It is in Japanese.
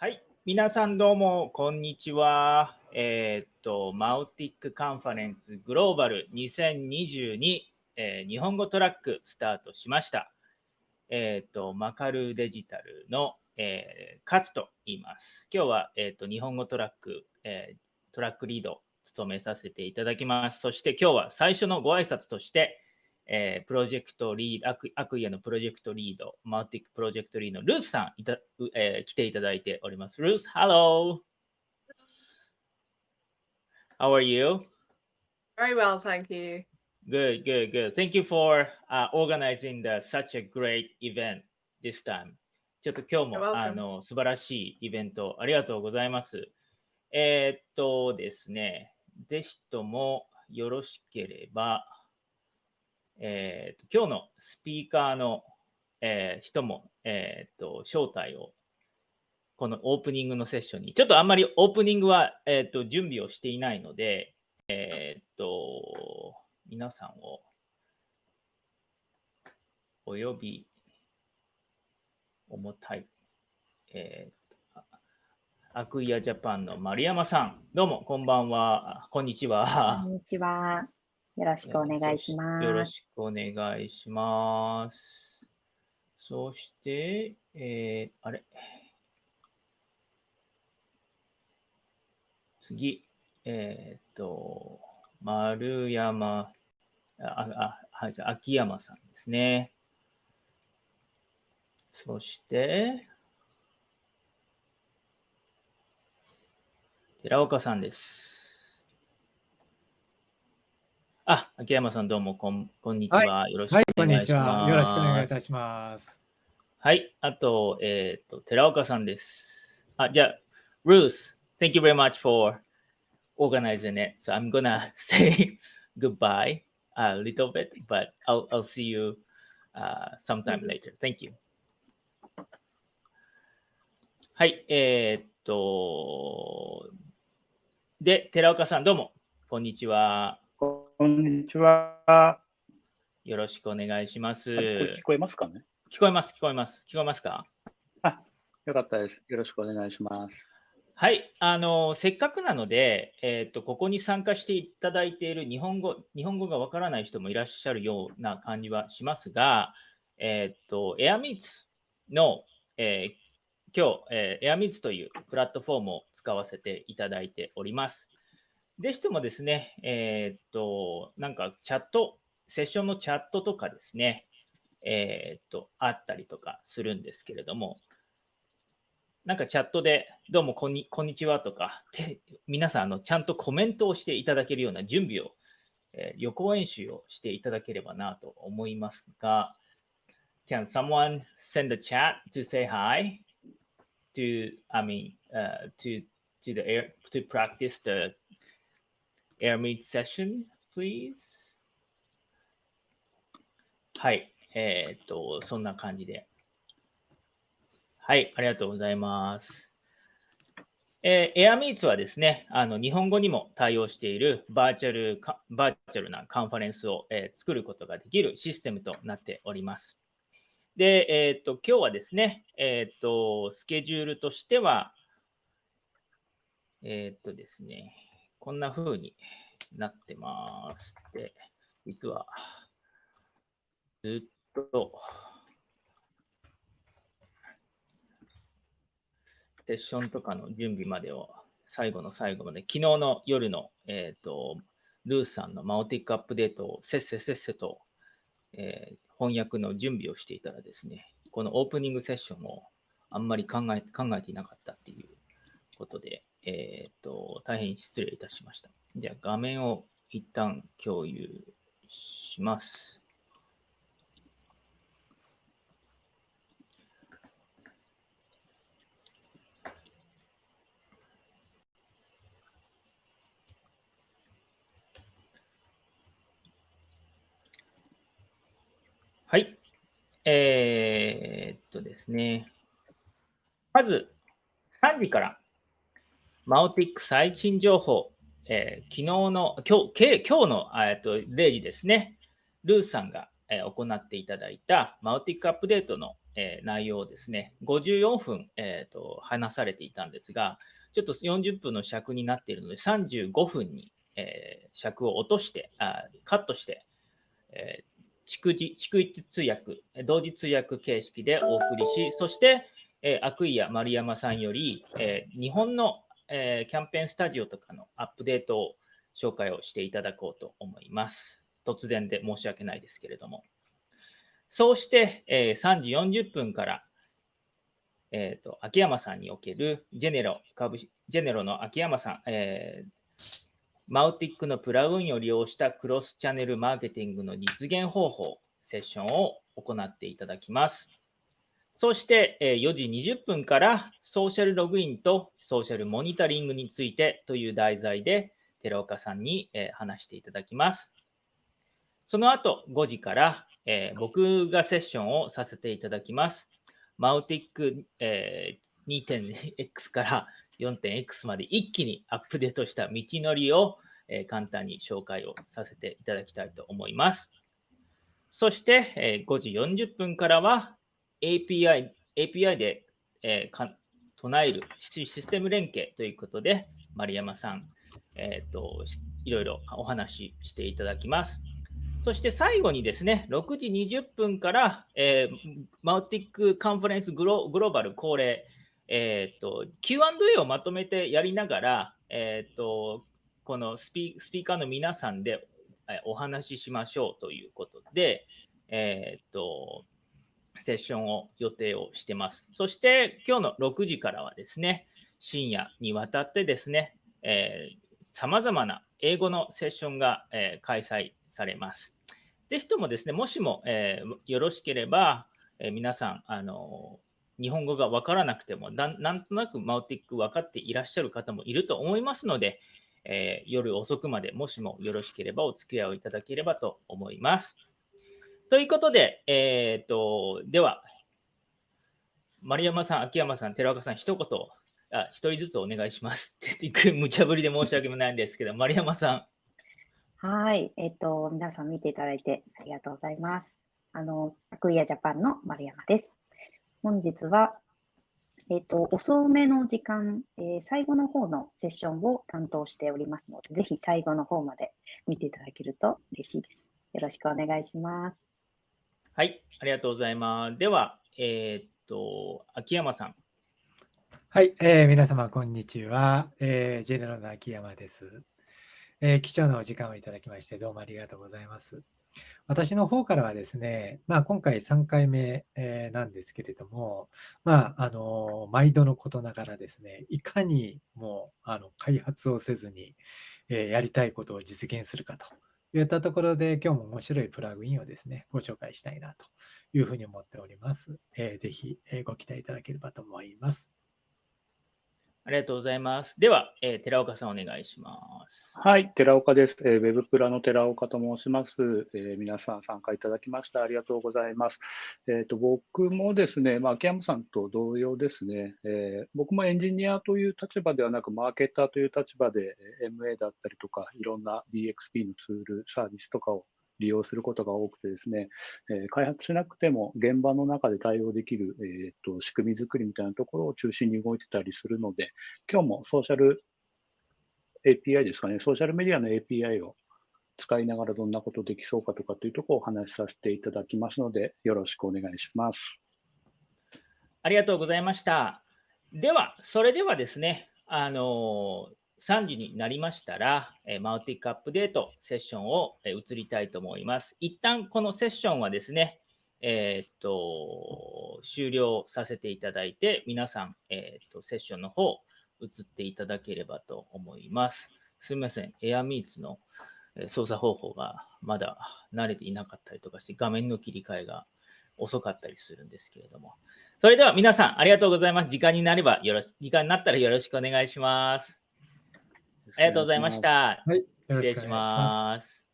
はい。皆さんどうも、こんにちは。えーっと、 Mautic Conference Global 2022、えー日本語トラックスタートしました。えーっと、マカルデジタルの、えー、勝と言います。今日は、えっと、日本語トラック、えトラックリード務めさせていただきます。そして今日は最初のご挨拶として、えープロジェクトリード、アク Acquia のプロジェクトリード、 Mautic プロジェクトリードのルースさんいた、うえー来ていただいております。ルース、Hello! How are you? Very well, thank you. Good, good, good. Thank you for、uh, organizing the, such a great event this time. ちょっと今日も.あの素晴らしいイベントありがとうございます。えーっとですね、ぜひともよろしければ、えーっと今日のスピーカーの、えー人も、えーっと招待をこのオープニングのセッションに、ちょっとあんまりオープニングは、えーっと準備をしていないので、えーと、皆さんをお呼び、重たい、えー、アクイアジャパンの丸山さん、どうもこんばんは、こんにちはこん。にちは。よろしくお願いします。よろしくお願いします。そして、えー、あれ？次、えーっと、丸山、あ、あ、はい、じゃ秋山さんですね。そして、寺岡さんです。あ、秋山さんどうもこんこんにちは。よろしくはい、お願いします。は。よろしくお願いいたします。はい、あと、えっ、と、寺岡さんです。あ、じゃあ、Ruth, thank you very much for organizing it. So I'm gonna say goodbye a little bit, but I'll, I'll see you uh, sometime later. Thank you. はい、えっ、と、で、寺岡さん、どうも、こんにちは。こんにちは。よろしくお願いします。聞こえますかね？聞こえます、聞こえます。聞こえますか？よかったです。よろしくお願いします。はい、あのせっかくなので、えーと、ここに参加していただいている日本語日本語がわからない人もいらっしゃるような感じはしますが、えーと、エアミーツの、えー今日、えー、エアミーツというプラットフォームを使わせていただいております。ぜひともですね、えーっと、なんかチャット、セッションのチャットとかですね、えーっと、あったりとかするんですけれども、なんかチャットで、どうもこんにこんにちはとか、て皆さんあの、ちゃんとコメントをしていただけるような準備を、えー予行演習をしていただければなと思いますが、Can someone send a chat to say hi? To, I mean, uh, to, to the air, to practice the air meet session, please? はい、えーっと、そんな感じで。はい、ありがとうございます。えー、AirMeets はですね、あの日本語にも対応しているバーチャルバーチャルなカンファレンスを、えー作ることができるシステムとなっております。で、えーっと、今日はですね、えーっと、スケジュールとしては、えっとですね、こんな風になってます。で、実は、ずっと、セッションとかの準備までを最後の最後まで、昨日の夜の、えー、とルースさんのマオティックアップデートをせっせせっせと、えー翻訳の準備をしていたらですね、このオープニングセッションをあんまり考え考えていなかったっていうことで、えー、と大変失礼いたしました。じゃあ画面を一旦共有します。はい。えーっとですね。まず、3時から、マオティック最新情報、えー昨日の、今日、今日のえっと0時ですね。ルーさんが、えー行っていただいたマオティックアップデートの、えー内容をですね、54分、えーと話されていたんですが、ちょっと40分の尺になっているので、35分に、えー尺を落として、あカットして、えー逐次、逐一通訳、同時通訳形式でお送りし、そして、えー、アクイア丸山さんより、えー日本の、えーキャンペーンスタジオとかのアップデートを紹介をしていただこうと思います。突然で申し訳ないですけれども。そうして、えー3時40分から、えーと、秋山さんにおけるジェネロ株ジェネロの秋山さん、えーマウティックのプラグインを利用したクロスチャンネルマーケティングの実現方法、セッションを行っていただきます。そして、え4時20分からソーシャルログインとソーシャルモニタリングについてという題材で寺岡さんに、え話していただきます。その後5時から、え僕がセッションをさせていただきます。マウティック、え 2.x から 4.x まで一気にアップデートした道のりを、え簡単に紹介をさせていただきたいと思います。そして、え5時40分からは API, API で、えーか唱えるシステム連携ということで、丸山さん、えーと、いろいろお話ししていただきます。そして最後にですね、6時20分から、えーマウティックカンファレンスグログローバル恒例、えーと、Q&A をまとめてやりながら、えーと、このスピスピーカーの皆さんでお話ししましょうということで、えーと、セッションを予定をしてます。そして今日の6時からはですね、深夜にわたってですね、さまざまな英語のセッションが、えー開催されます。ぜひともですね、もしも、えーよろしければ、えー皆さん、あの日本語がわからなくてもな、なんとなくマウティック分かっていらっしゃる方もいると思いますので、え夜遅くまでもしもよろしければお付き合いをいただければと思います。ということで、えー、とでは、丸山さん、秋山さん、寺岡さん、一言、あ一人ずつお願いします って言って、無茶ぶりで申し訳ないんですけど、丸山さん。はい。えっと、皆さん見ていただいてありがとうございます。あの、アクイアジャパンの丸山です。本日は、えっと、遅めの時間、えー最後の方のセッションを担当しておりますので、ぜひ最後の方まで見ていただけると嬉しいです。よろしくお願いします。はい、ありがとうございます。では、えーっと、秋山さん。はい、えー皆様、こんにちは。えージェネラルの秋山です、えー貴重なお時間をいただきまして、どうもありがとうございます。私の方からはですね、まあ、今回3回目、えーなんですけれども、まあ、あの毎度のことながらですね、いかにもうあの開発をせずに、えーやりたいことを実現するかと言ったところで、今日も面白いプラグインをですね、ご紹介したいなというふうに思っております。えーぜひ、えーご期待いただければと思います。ありがとうございます。では、えー寺岡さん、お願いします。はい、寺岡です。えーウェブプラの寺岡と申します。えー皆さん参加いただきましてありがとうございます。えーと僕もですね、まあ、秋山さんと同様ですね、えー僕もエンジニアという立場ではなく、マーケターという立場で、え MA だったりとか、いろんな DXP のツール、サービスとかを利用することが多くてですね、えー開発しなくても現場の中で対応できる、えーと仕組み作りみたいなところを中心に動いてたりするので、今日もソーシャル API ですかね、ソーシャルメディアの API を使いながらどんなことできそうかとかというところをお話しさせていただきますので、よろしくお願いします。ありがとうございました。では、それではですね、あの3時になりましたら、えマウティックアップデートセッションを、え移りたいと思います。一旦このセッションはですね、えーっと、終了させていただいて、皆さん、えーっと、セッションの方、移っていただければと思います。すみません、AirMeets の操作方法がまだ慣れていなかったりとかして、画面の切り替えが遅かったりするんですけれども。それでは皆さん、ありがとうございます。時間になればよろし、時間になったらよろしくお願いします。ありがとうございました。はい、失礼し。ます。